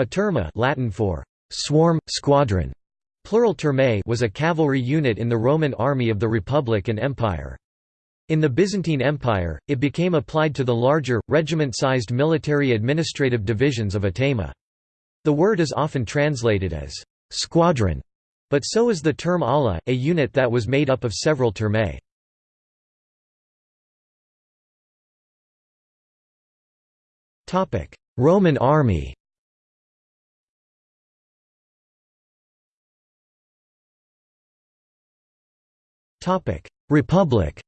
A turma Latin for swarm, squadron, plural turmae was a cavalry unit in the Roman army of the Republic and Empire. In the Byzantine Empire, it became applied to the larger, regiment-sized military administrative divisions of a thema. The word is often translated as squadron, but so is the term ala, a unit that was made up of several turmae. Roman army Republic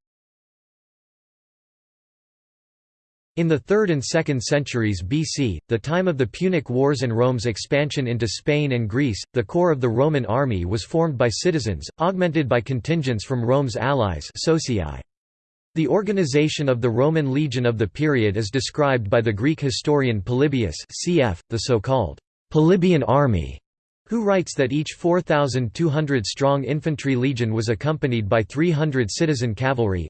In the 3rd and 2nd centuries BC, the time of the Punic Wars and Rome's expansion into Spain and Greece, the core of the Roman army was formed by citizens, augmented by contingents from Rome's allies socii. The organization of the Roman legion of the period is described by the Greek historian Polybius cf., the so-called Polybian army, who writes that each 4,200-strong infantry legion was accompanied by 300 citizen cavalry.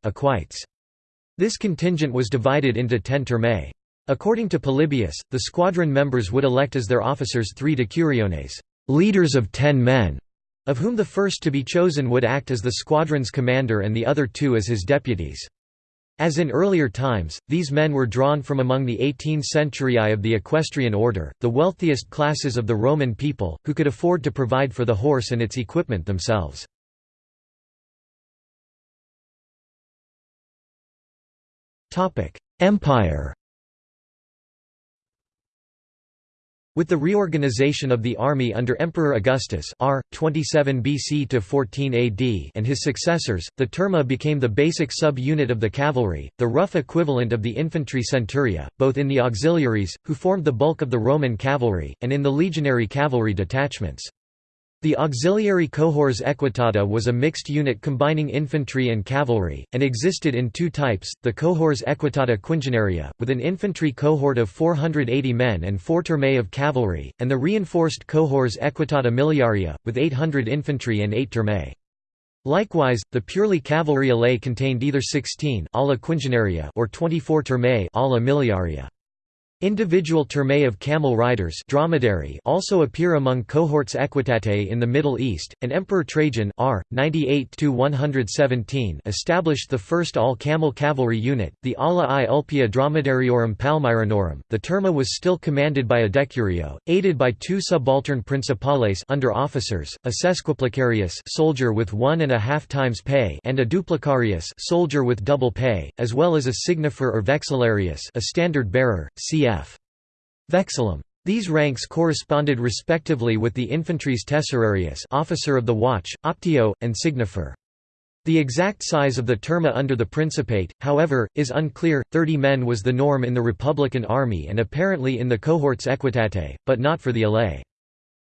This contingent was divided into ten turmae. According to Polybius, the squadron members would elect as their officers three decuriones leaders of ten men", of whom the first to be chosen would act as the squadron's commander and the other two as his deputies. As in earlier times, these men were drawn from among the 18 centurii of the equestrian order, the wealthiest classes of the Roman people, who could afford to provide for the horse and its equipment themselves. Empire With the reorganization of the army under Emperor Augustus R. 27 BC to 14 AD and his successors, the turma became the basic sub-unit of the cavalry, the rough equivalent of the infantry centuria, both in the auxiliaries, who formed the bulk of the Roman cavalry, and in the legionary cavalry detachments. The auxiliary cohors equitata was a mixed unit combining infantry and cavalry, and existed in two types, the cohors equitata quingenaria, with an infantry cohort of 480 men and four turmae of cavalry, and the reinforced cohors equitata miliaria, with 800 infantry and eight turmae. Likewise, the purely cavalry alae contained either 16 ala quingenaria or 24 turmae ala miliaria. Individual turmae of camel riders dromedary also appear among cohorts equitatae in the Middle East, and Emperor Trajan r. 98–117 established the first all-camel cavalry unit, the Ala i Ulpia Dromedariorum Palmyranorum. The turma was still commanded by a decurio, aided by two subaltern principales under officers, a sesquiplicarius soldier with one and a half times pay and a duplicarius soldier with double pay, as well as a signifer or vexillarius a standard bearer, cf. Vexillum. These ranks corresponded respectively with the infantry's tesserarius officer of the watch, optio, and signifer. The exact size of the turma under the Principate, however, is unclear. Thirty men was the norm in the Republican army and apparently in the cohorts equitate, but not for the alae.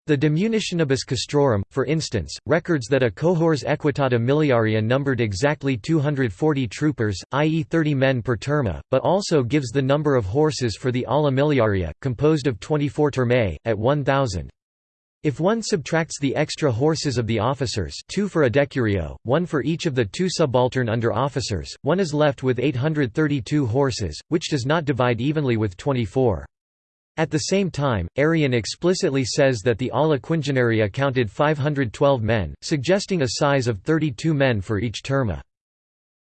The De Munitionibus Castrorum, for instance, records that a cohors equitata miliaria numbered exactly 240 troopers, i.e. 30 men per turma, but also gives the number of horses for the ala miliaria, composed of 24 turmae, at 1,000. If one subtracts the extra horses of the officers two for a decurio, one for each of the two subaltern under officers, one is left with 832 horses, which does not divide evenly with 24. At the same time, Arrian explicitly says that the Ala Quingenaria counted 512 men, suggesting a size of 32 men for each turma.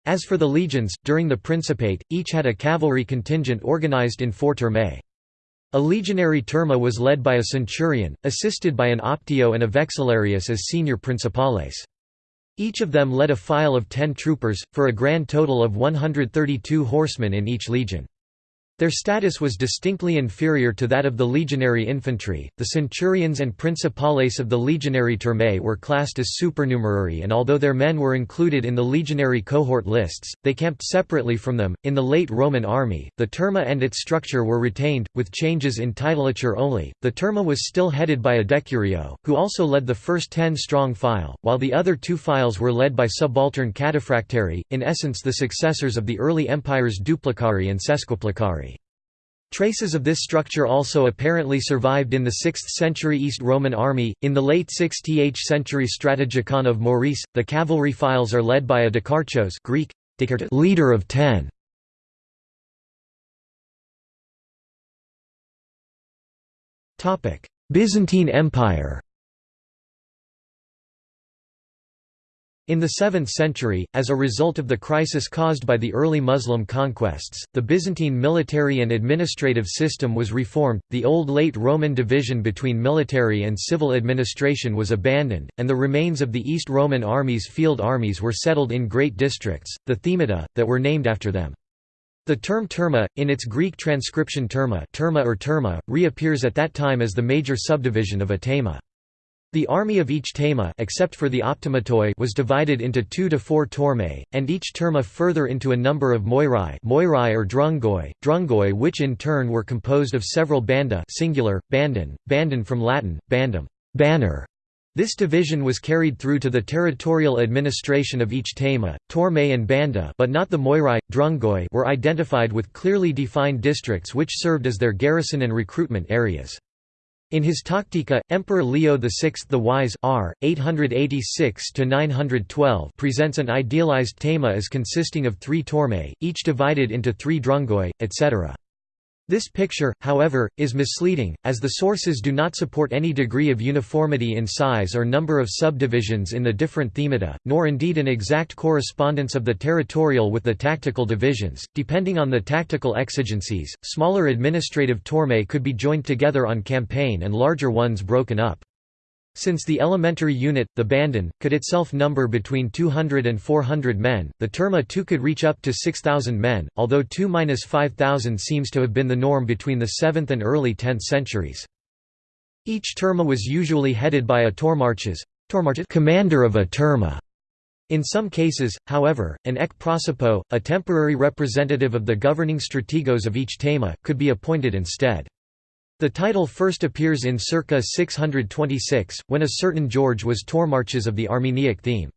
As for the legions, during the Principate, each had a cavalry contingent organized in four turmae. A legionary turma was led by a centurion, assisted by an optio and a vexillarius as senior principales. Each of them led a file of ten troopers, for a grand total of 132 horsemen in each legion. Their status was distinctly inferior to that of the legionary infantry. The centurions and principales of the legionary turmae were classed as supernumerary, and although their men were included in the legionary cohort lists, they camped separately from them. In the late Roman army, the turma and its structure were retained, with changes in titulature only. The turma was still headed by a decurio, who also led the first ten strong file, while the other two files were led by subaltern cataphractari, in essence the successors of the early empire's duplicari and sesquiplicari. Traces of this structure also apparently survived in the 6th century East Roman army. In the late 6th century Strategikon of Maurice, the cavalry files are led by a dekarchos Greek, leader of ten. Byzantine Empire In the 7th century, as a result of the crisis caused by the early Muslim conquests, the Byzantine military and administrative system was reformed, the old late Roman division between military and civil administration was abandoned, and the remains of the East Roman army's field armies were settled in great districts, the themata, that were named after them. The term turma, in its Greek transcription terma, terma or terma, reappears at that time as the major subdivision of a thema. The army of each thema except for the optimatoi was divided into two to four tormae, and each terma further into a number of moirai, moirai or drungoi, drungoi which in turn were composed of several banda singular, bandon, bandon from Latin, bandum banner". This division was carried through to the territorial administration of each thema, tormae and banda but not the moirai, drungoi were identified with clearly defined districts which served as their garrison and recruitment areas. In his Tactica, Emperor Leo VI the Wise r. 886 presents an idealized thema as consisting of three tormae, each divided into three drungoi, etc. This picture, however, is misleading, as the sources do not support any degree of uniformity in size or number of subdivisions in the different themata, nor indeed an exact correspondence of the territorial with the tactical divisions. Depending on the tactical exigencies, smaller administrative tormae could be joined together on campaign and larger ones broken up. Since the elementary unit, the bandon, could itself number between 200 and 400 men, the terma too could reach up to 6,000 men, although 2–5,000 seems to have been the norm between the 7th and early 10th centuries. Each terma was usually headed by a tourmarches commander of a terma. In some cases, however, an ek prosopou, a temporary representative of the governing strategos of each thema, could be appointed instead. The title first appears in circa 626, when a certain George was Tourmarches of the Armeniac theme.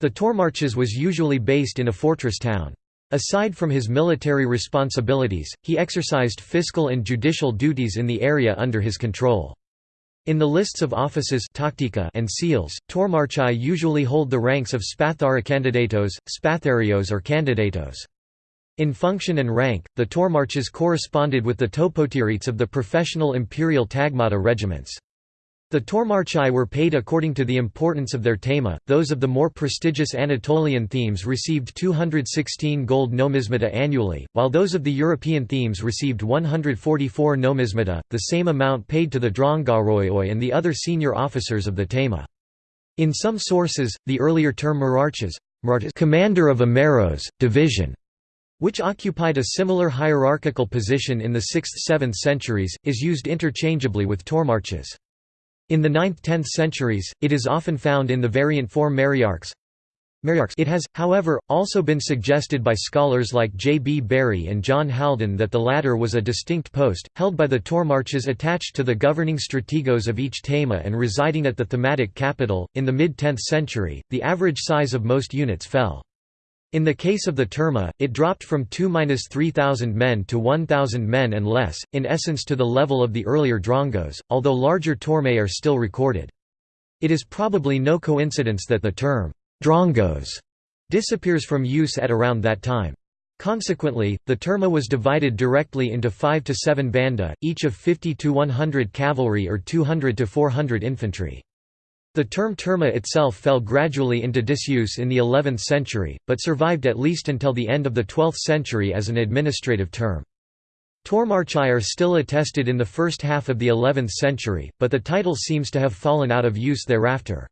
The Tourmarches was usually based in a fortress town. Aside from his military responsibilities, he exercised fiscal and judicial duties in the area under his control. In the lists of offices and seals, tourmarchai usually hold the ranks of spatharokandidatos, spatharios or candidatos. In function and rank, the Tourmarches corresponded with the topoteretes of the professional imperial tagmata regiments. The Tourmarchai were paid according to the importance of their thema, those of the more prestigious Anatolian themes received 216 gold nomismata annually, while those of the European themes received 144 nomismata, the same amount paid to the Drongaroioi and the other senior officers of the thema. In some sources, the earlier term Merarches commander of a Maros, division which occupied a similar hierarchical position in the 6th–7th centuries, is used interchangeably with tourmarches. In the 9th–10th centuries, it is often found in the variant form mariarchs. It has, however, also been suggested by scholars like J. B. Bury and John Haldon that the latter was a distinct post, held by the tourmarches attached to the governing strategos of each thema and residing at the thematic capital. In the mid 10th century, the average size of most units fell. In the case of the Terma, it dropped from 2–3,000 men to 1,000 men and less, in essence to the level of the earlier Drongos, although larger Tormae are still recorded. It is probably no coincidence that the term, Drongos, disappears from use at around that time. Consequently, the Terma was divided directly into 5 to 7 banda, each of 50 to 100 cavalry or 200 to 400 infantry. The term terma itself fell gradually into disuse in the 11th century, but survived at least until the end of the 12th century as an administrative term. Tourmarchai are still attested in the first half of the 11th century, but the title seems to have fallen out of use thereafter.